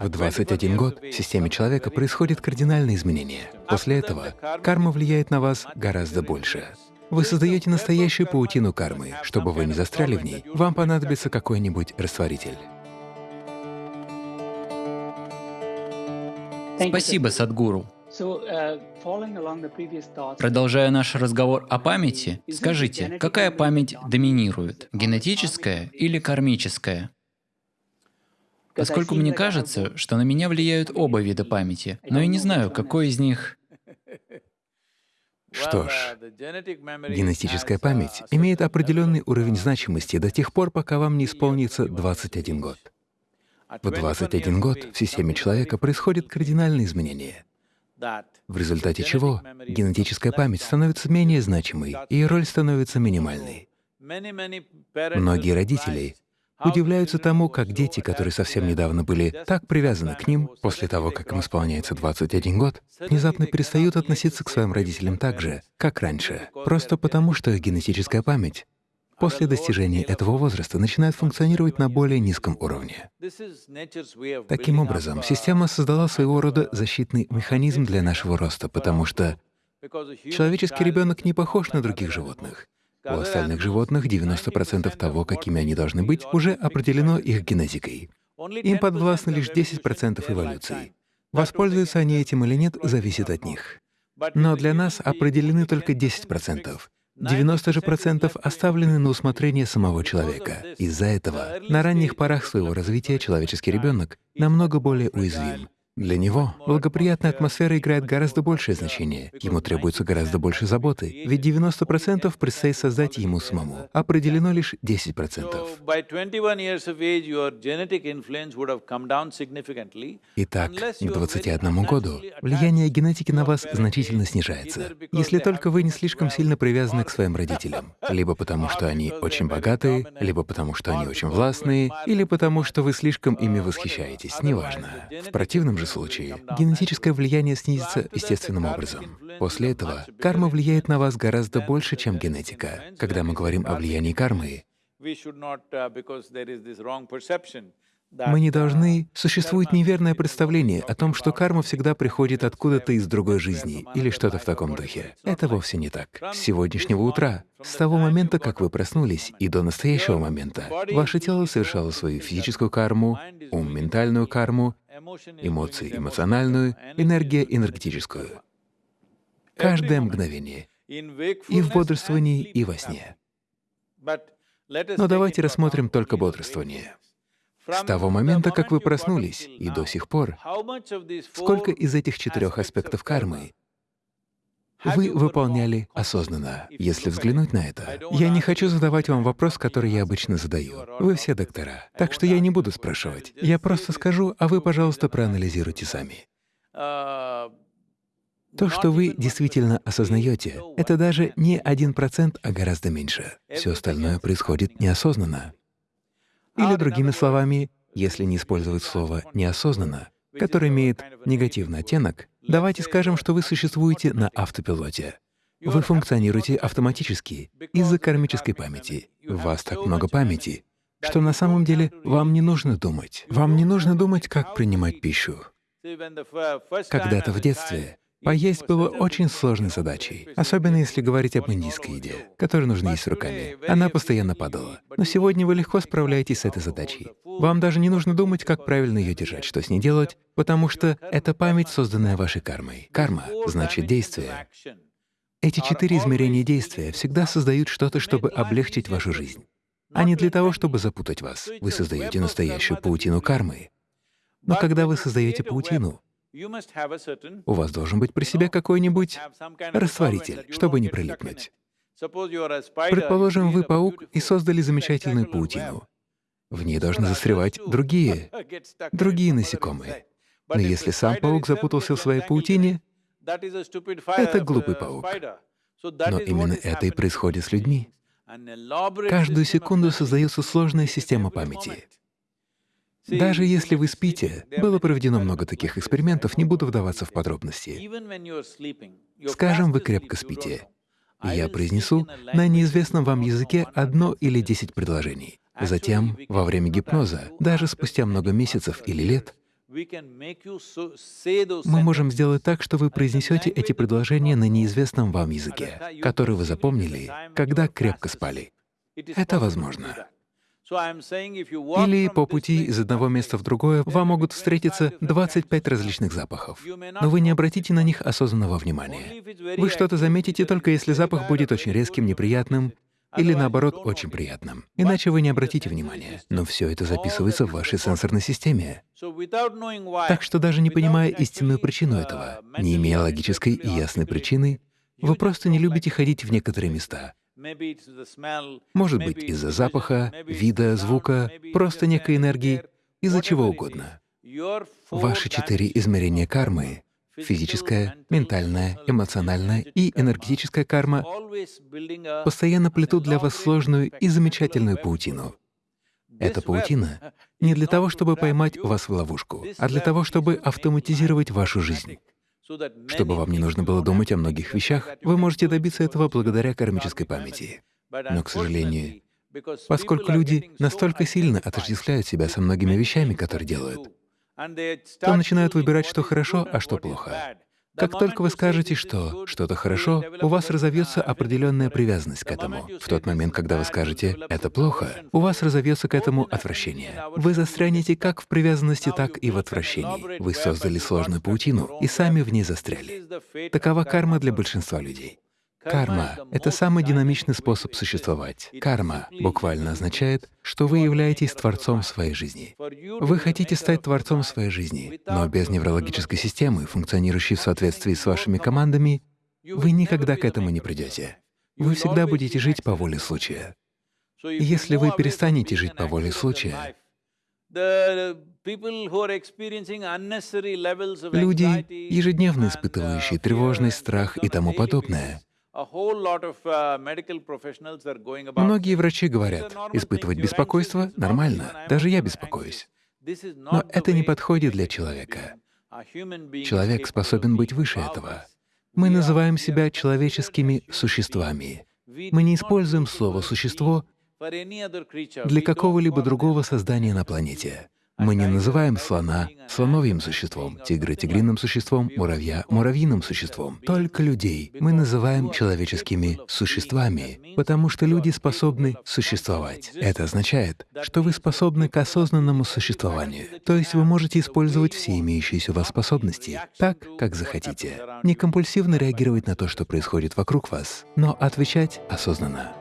В 21 год в системе человека происходит кардинальное изменение. После этого карма влияет на вас гораздо больше. Вы создаете настоящую паутину кармы. Чтобы вы не застряли в ней, вам понадобится какой-нибудь растворитель. Спасибо, Садгуру. Продолжая наш разговор о памяти, скажите, какая память доминирует, генетическая или кармическая? Поскольку мне кажется, что на меня влияют оба вида памяти, но я не знаю, какой из них... Что ж, генетическая память имеет определенный уровень значимости до тех пор, пока вам не исполнится 21 год. В 21 год в системе человека происходит кардинальное изменение, в результате чего генетическая память становится менее значимой, и роль становится минимальной. Многие родители удивляются тому, как дети, которые совсем недавно были так привязаны к ним, после того, как им исполняется 21 год, внезапно перестают относиться к своим родителям так же, как раньше, просто потому, что их генетическая память после достижения этого возраста начинает функционировать на более низком уровне. Таким образом, система создала своего рода защитный механизм для нашего роста, потому что человеческий ребенок не похож на других животных. У остальных животных 90% того, какими они должны быть, уже определено их генетикой. Им подвластны лишь 10% эволюции. Воспользуются они этим или нет, зависит от них. Но для нас определены только 10%. 90 же процентов оставлены на усмотрение самого человека. Из-за этого на ранних порах своего развития человеческий ребенок намного более уязвим. Для него благоприятная атмосфера играет гораздо большее значение, ему требуется гораздо больше заботы, ведь 90% предстоит создать ему самому, определено лишь 10%. Итак, к 21 году влияние генетики на вас значительно снижается, если только вы не слишком сильно привязаны к своим родителям, либо потому, что они очень богатые, либо потому, что они очень властные, или потому, что вы слишком ими восхищаетесь, неважно. В противном же случае генетическое влияние снизится естественным образом. После этого карма влияет на вас гораздо больше, чем генетика. Когда мы говорим о влиянии кармы, мы не должны… Существует неверное представление о том, что карма всегда приходит откуда-то из другой жизни или что-то в таком духе. Это вовсе не так. С сегодняшнего утра, с того момента, как вы проснулись, и до настоящего момента, ваше тело совершало свою физическую карму, ум — ментальную карму, эмоции — эмоциональную, энергия — энергетическую. Каждое мгновение. И в бодрствовании, и во сне. Но давайте рассмотрим только бодрствование. С того момента, как вы проснулись, и до сих пор, сколько из этих четырех аспектов кармы вы выполняли осознанно, если взглянуть на это. Я не хочу задавать вам вопрос, который я обычно задаю. Вы все доктора, так что я не буду спрашивать. Я просто скажу, а вы, пожалуйста, проанализируйте сами. То, что вы действительно осознаете, это даже не один процент, а гораздо меньше. Все остальное происходит неосознанно. Или другими словами, если не использовать слово «неосознанно», которое имеет негативный оттенок, давайте скажем, что вы существуете на автопилоте. Вы функционируете автоматически из-за кармической памяти. У вас так много памяти, что на самом деле вам не нужно думать. Вам не нужно думать, как принимать пищу. Когда-то в детстве Поесть было очень сложной задачей, особенно если говорить об индийской еде, которую нужно есть руками. Она постоянно падала. Но сегодня вы легко справляетесь с этой задачей. Вам даже не нужно думать, как правильно ее держать, что с ней делать, потому что это память, созданная вашей кармой. Карма — значит действие. Эти четыре измерения действия всегда создают что-то, чтобы облегчить вашу жизнь, а не для того, чтобы запутать вас. Вы создаете настоящую паутину кармы. Но когда вы создаете паутину, у вас должен быть при себе какой-нибудь растворитель, чтобы не прилипнуть. Предположим, вы паук и создали замечательную паутину. В ней должны застревать другие, другие насекомые. Но если сам паук запутался в своей паутине, это глупый паук. Но именно это и происходит с людьми. Каждую секунду создается сложная система памяти. Даже если вы спите, было проведено много таких экспериментов, не буду вдаваться в подробности. Скажем, вы крепко спите, я произнесу на неизвестном вам языке одно или десять предложений. Затем, во время гипноза, даже спустя много месяцев или лет, Мы можем сделать так, что вы произнесете эти предложения на неизвестном вам языке, который вы запомнили, когда крепко спали. Это возможно. Или по пути из одного места в другое вам могут встретиться 25 различных запахов, но вы не обратите на них осознанного внимания. Вы что-то заметите только если запах будет очень резким, неприятным, или наоборот, очень приятным. Иначе вы не обратите внимания. Но все это записывается в вашей сенсорной системе. Так что даже не понимая истинную причину этого, не имея логической и ясной причины, вы просто не любите ходить в некоторые места. Может быть, из-за запаха, вида, звука, просто некой энергии, из-за чего угодно. Ваши четыре измерения кармы — физическая, ментальная, эмоциональная и энергетическая карма — постоянно плетут для вас сложную и замечательную паутину. Эта паутина не для того, чтобы поймать вас в ловушку, а для того, чтобы автоматизировать вашу жизнь. Чтобы вам не нужно было думать о многих вещах, вы можете добиться этого благодаря кармической памяти. Но, к сожалению, поскольку люди настолько сильно отождествляют себя со многими вещами, которые делают, то начинают выбирать, что хорошо, а что плохо. Как только вы скажете, что что-то хорошо, у вас разовьется определенная привязанность к этому. В тот момент, когда вы скажете «это плохо», у вас разовьется к этому отвращение. Вы застрянете как в привязанности, так и в отвращении. Вы создали сложную паутину и сами в ней застряли. Такова карма для большинства людей. Карма — это самый динамичный способ существовать. Карма буквально означает, что вы являетесь творцом своей жизни. Вы хотите стать творцом своей жизни, но без неврологической системы, функционирующей в соответствии с вашими командами, вы никогда к этому не придете. Вы всегда будете жить по воле случая. И если вы перестанете жить по воле случая, люди, ежедневно испытывающие тревожность, страх и тому подобное, Многие врачи говорят, испытывать беспокойство — нормально, даже я беспокоюсь. Но это не подходит для человека. Человек способен быть выше этого. Мы называем себя человеческими существами. Мы не используем слово «существо» для какого-либо другого создания на планете. Мы не называем слона слоновьим существом, тигра — тигриным существом, муравья — муравьиным существом. Только людей мы называем человеческими существами, потому что люди способны существовать. Это означает, что вы способны к осознанному существованию, то есть вы можете использовать все имеющиеся у вас способности так, как захотите. Не компульсивно реагировать на то, что происходит вокруг вас, но отвечать осознанно.